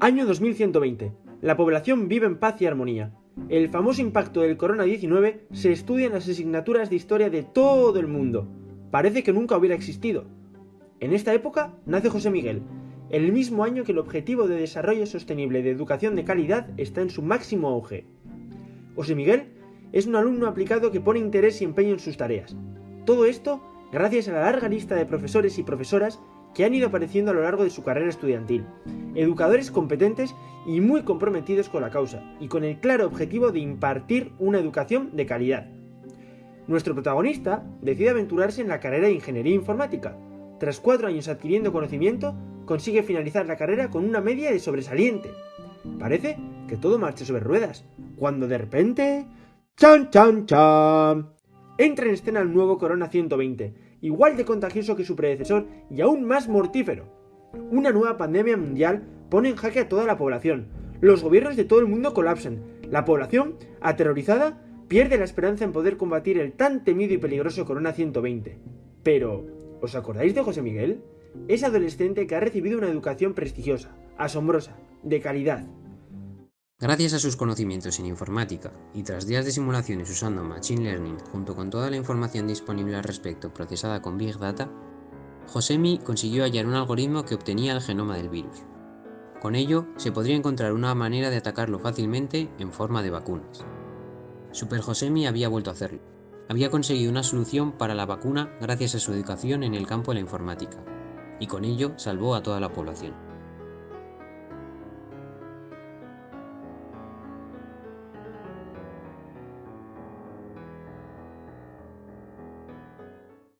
Año 2120. La población vive en paz y armonía. El famoso impacto del corona-19 se estudia en las asignaturas de historia de todo el mundo. Parece que nunca hubiera existido. En esta época nace José Miguel, el mismo año que el Objetivo de Desarrollo Sostenible de Educación de Calidad está en su máximo auge. José Miguel es un alumno aplicado que pone interés y empeño en sus tareas. Todo esto gracias a la larga lista de profesores y profesoras que han ido apareciendo a lo largo de su carrera estudiantil, educadores competentes y muy comprometidos con la causa, y con el claro objetivo de impartir una educación de calidad. Nuestro protagonista decide aventurarse en la carrera de Ingeniería Informática. Tras cuatro años adquiriendo conocimiento, consigue finalizar la carrera con una media de sobresaliente. Parece que todo marcha sobre ruedas, cuando de repente... ¡Chan, chan, chan! Entra en escena el nuevo Corona 120, igual de contagioso que su predecesor y aún más mortífero. Una nueva pandemia mundial pone en jaque a toda la población. Los gobiernos de todo el mundo colapsan. La población, aterrorizada, pierde la esperanza en poder combatir el tan temido y peligroso Corona 120. Pero, ¿os acordáis de José Miguel? Ese adolescente que ha recibido una educación prestigiosa, asombrosa, de calidad, Gracias a sus conocimientos en informática y tras días de simulaciones usando Machine Learning junto con toda la información disponible al respecto procesada con Big Data, Josemi consiguió hallar un algoritmo que obtenía el genoma del virus. Con ello, se podría encontrar una manera de atacarlo fácilmente en forma de vacunas. Super Josemi había vuelto a hacerlo. Había conseguido una solución para la vacuna gracias a su educación en el campo de la informática, y con ello salvó a toda la población.